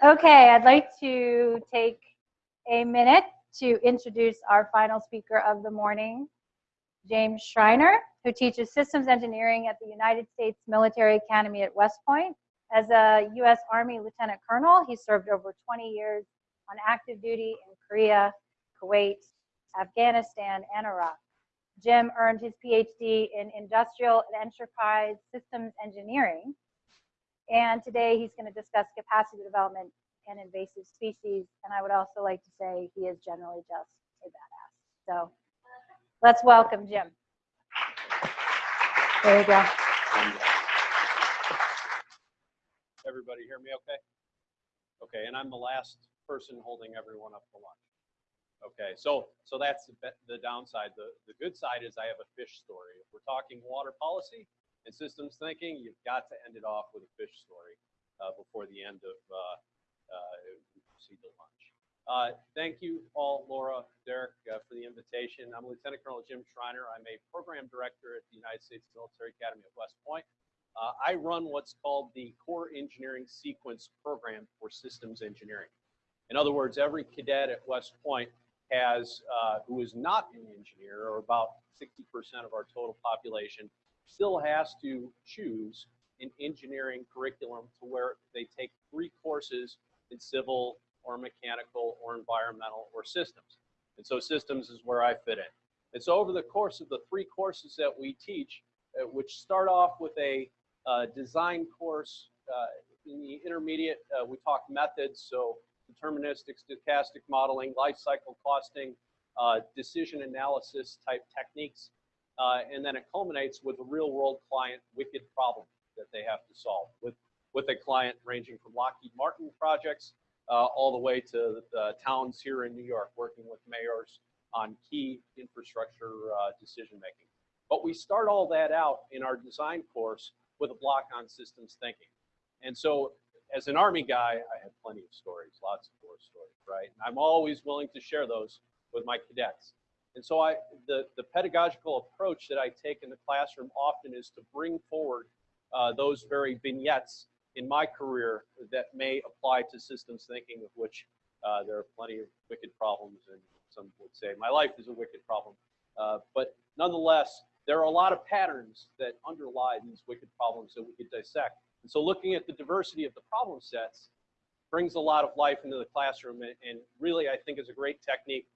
Okay, I'd like to take a minute to introduce our final speaker of the morning, James Schreiner, who teaches systems engineering at the United States Military Academy at West Point. As a U.S. Army Lieutenant Colonel, he served over 20 years on active duty in Korea, Kuwait, Afghanistan, and Iraq. Jim earned his PhD in Industrial and Enterprise Systems Engineering and today he's going to discuss capacity development and invasive species. And I would also like to say he is generally just a badass. So let's welcome Jim. There you go. Everybody hear me okay? Okay, and I'm the last person holding everyone up for lunch. Okay, so so that's the, the downside. The, the good side is I have a fish story. If we're talking water policy, and systems thinking, you've got to end it off with a fish story uh, before the end of uh, uh, proceed to lunch. Uh, thank you, Paul, Laura, Derek, uh, for the invitation. I'm Lieutenant Colonel Jim Schreiner. I'm a program director at the United States Military Academy at West Point. Uh, I run what's called the Core Engineering Sequence Program for Systems Engineering. In other words, every cadet at West Point has, who is not an engineer, or about 60% of our total population, still has to choose an engineering curriculum to where they take three courses in civil or mechanical or environmental or systems. And so systems is where I fit in. And so over the course of the three courses that we teach, uh, which start off with a uh, design course, uh, in the intermediate, uh, we talk methods, so deterministic, stochastic modeling, life cycle costing, uh, decision analysis type techniques. Uh, and then it culminates with a real world client wicked problem that they have to solve with, with a client ranging from Lockheed Martin projects uh, all the way to the towns here in New York working with mayors on key infrastructure uh, decision making. But we start all that out in our design course with a block on systems thinking. And so as an Army guy, I have plenty of stories, lots of war stories, right? And I'm always willing to share those with my cadets. And so I, the, the pedagogical approach that I take in the classroom often is to bring forward uh, those very vignettes in my career that may apply to systems thinking, of which uh, there are plenty of wicked problems, and some would say my life is a wicked problem. Uh, but nonetheless, there are a lot of patterns that underlie these wicked problems that we could dissect. And so looking at the diversity of the problem sets brings a lot of life into the classroom and, and really I think is a great technique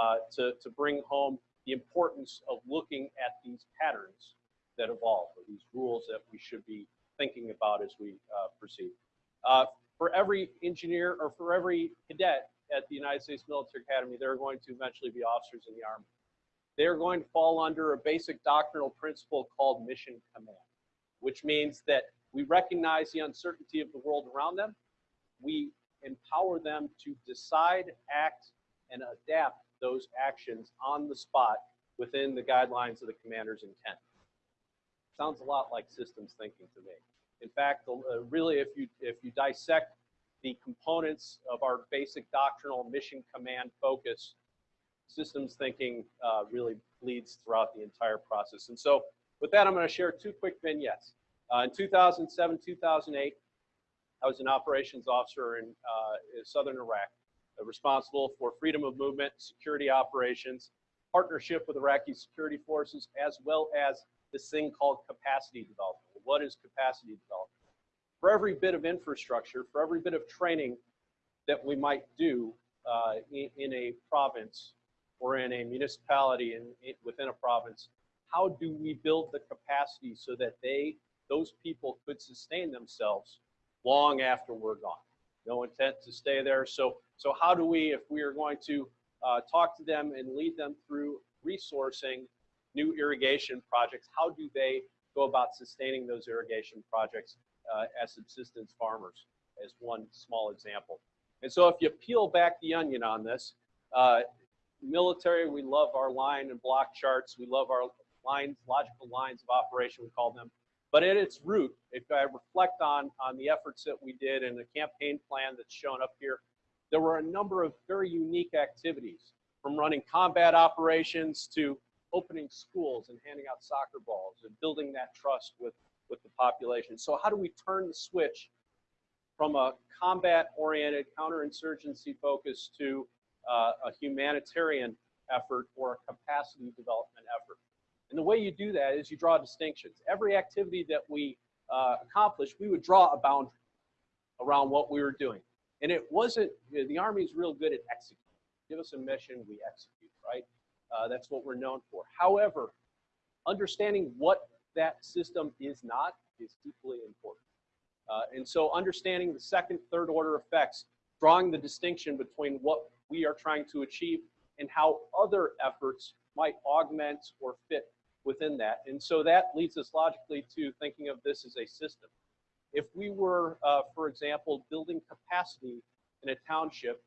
uh, to, to bring home the importance of looking at these patterns that evolve, or these rules that we should be thinking about as we uh, proceed. Uh, for every engineer or for every cadet at the United States Military Academy, they're going to eventually be officers in the Army. They are going to fall under a basic doctrinal principle called mission command, which means that we recognize the uncertainty of the world around them. We empower them to decide, act, and adapt those actions on the spot within the guidelines of the commander's intent. Sounds a lot like systems thinking to me. In fact, uh, really, if you if you dissect the components of our basic doctrinal mission command focus, systems thinking uh, really leads throughout the entire process. And so, with that, I'm going to share two quick vignettes. Uh, in 2007, 2008, I was an operations officer in uh, southern Iraq responsible for freedom of movement, security operations, partnership with Iraqi security forces, as well as this thing called capacity development. What is capacity development? For every bit of infrastructure, for every bit of training that we might do uh, in, in, a province or in a municipality in, within a province, how do we build the capacity so that they, those people could sustain themselves long after we're gone? No intent to stay there. So, so how do we, if we are going to uh, talk to them and lead them through resourcing new irrigation projects, how do they go about sustaining those irrigation projects uh, as subsistence farmers, as one small example. And so if you peel back the onion on this, uh, military, we love our line and block charts. We love our lines, logical lines of operation, we call them. But at its root, if I reflect on, on the efforts that we did and the campaign plan that's shown up here, there were a number of very unique activities from running combat operations to opening schools and handing out soccer balls and building that trust with, with the population. So how do we turn the switch from a combat-oriented, counterinsurgency focus to uh, a humanitarian effort or a capacity development effort. And the way you do that is you draw distinctions. Every activity that we uh, accomplished, we would draw a boundary around what we were doing. And it wasn't, you know, the Army's real good at executing. Give us a mission, we execute, right? Uh, that's what we're known for. However, understanding what that system is not is equally important. Uh, and so understanding the second, third order effects, drawing the distinction between what we are trying to achieve and how other efforts might augment or fit within that. And so that leads us logically to thinking of this as a system. If we were, uh, for example, building capacity in a township,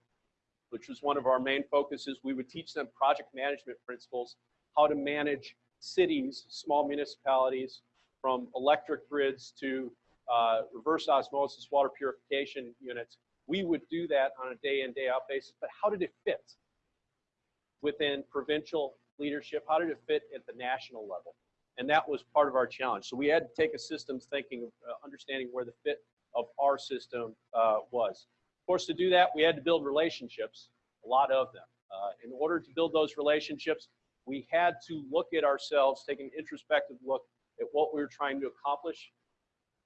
which was one of our main focuses, we would teach them project management principles, how to manage cities, small municipalities, from electric grids to uh, reverse osmosis water purification units. We would do that on a day in, day out basis, but how did it fit within provincial leadership? How did it fit at the national level? And that was part of our challenge. So we had to take a systems thinking, uh, understanding where the fit of our system uh, was. Of course, to do that, we had to build relationships, a lot of them. Uh, in order to build those relationships, we had to look at ourselves, take an introspective look at what we were trying to accomplish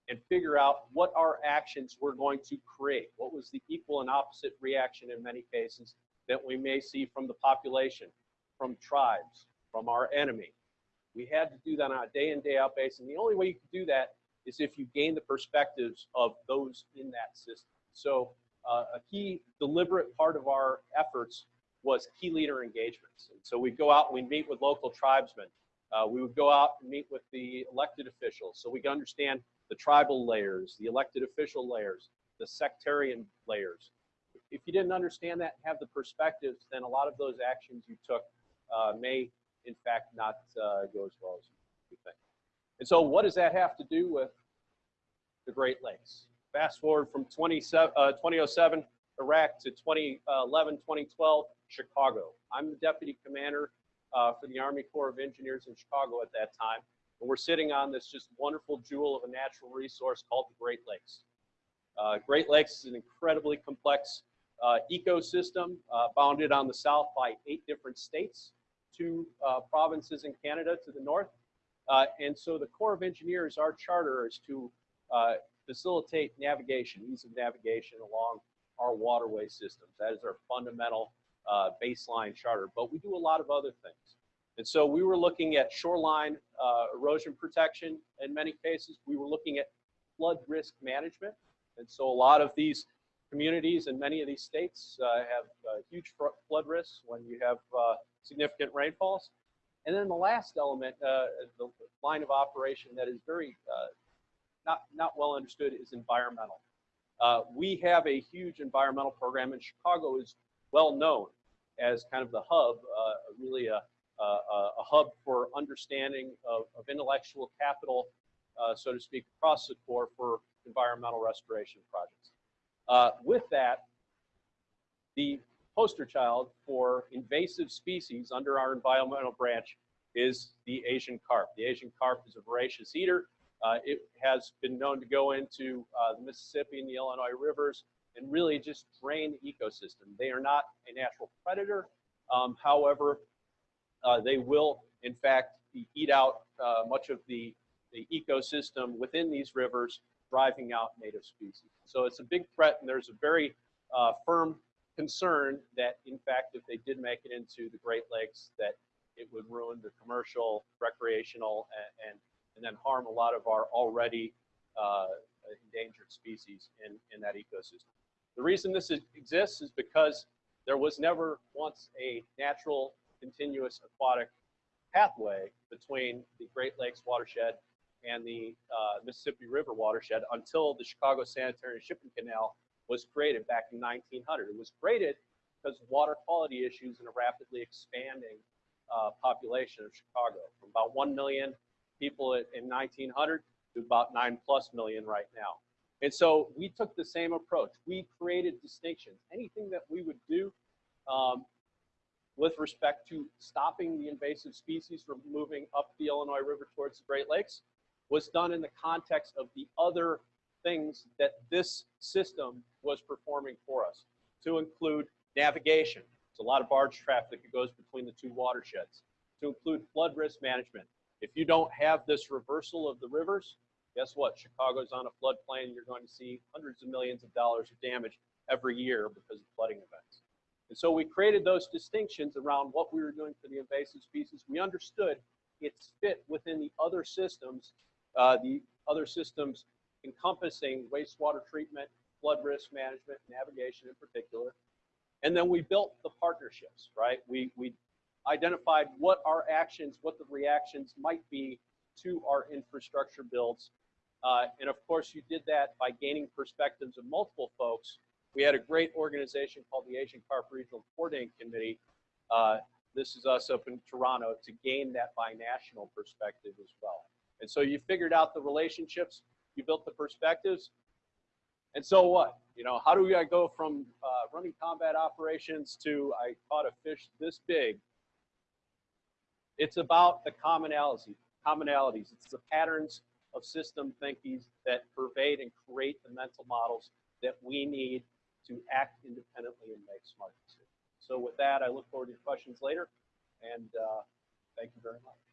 and figure out what our actions were going to create. What was the equal and opposite reaction in many cases that we may see from the population, from tribes, from our enemy. We had to do that on a day in, day out basis. And the only way you could do that is if you gain the perspectives of those in that system. So uh, a key deliberate part of our efforts was key leader engagements. And so we'd go out and we'd meet with local tribesmen. Uh, we would go out and meet with the elected officials so we could understand the tribal layers, the elected official layers, the sectarian layers. If you didn't understand that and have the perspectives, then a lot of those actions you took may, in fact, not uh, go as well as you think. And so what does that have to do with the Great Lakes? Fast forward from 27, uh, 2007 Iraq to 2011, 2012, Chicago. I'm the deputy commander uh, for the Army Corps of Engineers in Chicago at that time. And we're sitting on this just wonderful jewel of a natural resource called the Great Lakes. Uh, Great Lakes is an incredibly complex uh, ecosystem uh, bounded on the south by eight different states, two uh, provinces in Canada to the north. Uh, and so the Corps of Engineers, our charter is to facilitate navigation, ease of navigation along our waterway systems. That is our fundamental uh, baseline charter, but we do a lot of other things. And so we were looking at shoreline uh, erosion protection in many cases. We were looking at flood risk management. And so a lot of these communities in many of these states uh, have uh, huge flood risks when you have uh, significant rainfalls. And then the last element, uh, the line of operation that is very not, not well understood is environmental. Uh, we have a huge environmental program, and Chicago is well known as kind of the hub, uh, really a, a, a, hub for understanding of, of intellectual capital, uh, so to speak, across the Corps for environmental restoration projects. Uh, with that, the poster child for invasive species under our environmental branch is the Asian carp. The Asian carp is a voracious eater. Uh, it has been known to go into uh, the Mississippi and the Illinois rivers and really just drain the ecosystem. They are not a natural predator. Um, however, uh, they will, in fact, eat out uh, much of the, the ecosystem within these rivers, driving out native species. So it's a big threat, and there's a very uh, firm concern that, in fact, if they did make it into the Great Lakes, that it would ruin the commercial, recreational, and, and and then harm a lot of our already uh, endangered species in, in that ecosystem. The reason this is, exists is because there was never once a natural continuous aquatic pathway between the Great Lakes watershed and the uh, Mississippi River watershed until the Chicago Sanitary and Shipping Canal was created back in 1900. It was created because of water quality issues in a rapidly expanding uh, population of Chicago, from about 1 million people in 1900 to about 9 plus million right now. And so we took the same approach. We created distinctions. Anything that we would do um, with respect to stopping the invasive species from moving up the Illinois River towards the Great Lakes was done in the context of the other things that this system was performing for us, to include navigation. There's a lot of barge traffic that goes between the two watersheds. To include flood risk management. If you don't have this reversal of the rivers, guess what? Chicago's on a floodplain. You're going to see hundreds of millions of dollars of damage every year because of flooding events. And so we created those distinctions around what we were doing for the invasive species. We understood its fit within the other systems, uh, the other systems encompassing wastewater treatment, flood risk management, navigation in particular. And then we built the partnerships, right? We, we identified what our actions, what the reactions might be to our infrastructure builds. Uh, and of course, you did that by gaining perspectives of multiple folks. We had a great organization called the Asian Carp Regional Coordinating Committee. Uh, this is us up in Toronto to gain that binational perspective as well. And so you figured out the relationships, you built the perspectives, and so what? You know, how do we go from uh, running combat operations to I caught a fish this big? It's about the commonalities. Commonalities. It's the patterns of system thinking that pervade and create the mental models that we need to act independently and make smart decisions. So with that, I look forward to your questions later, and uh, thank you very much.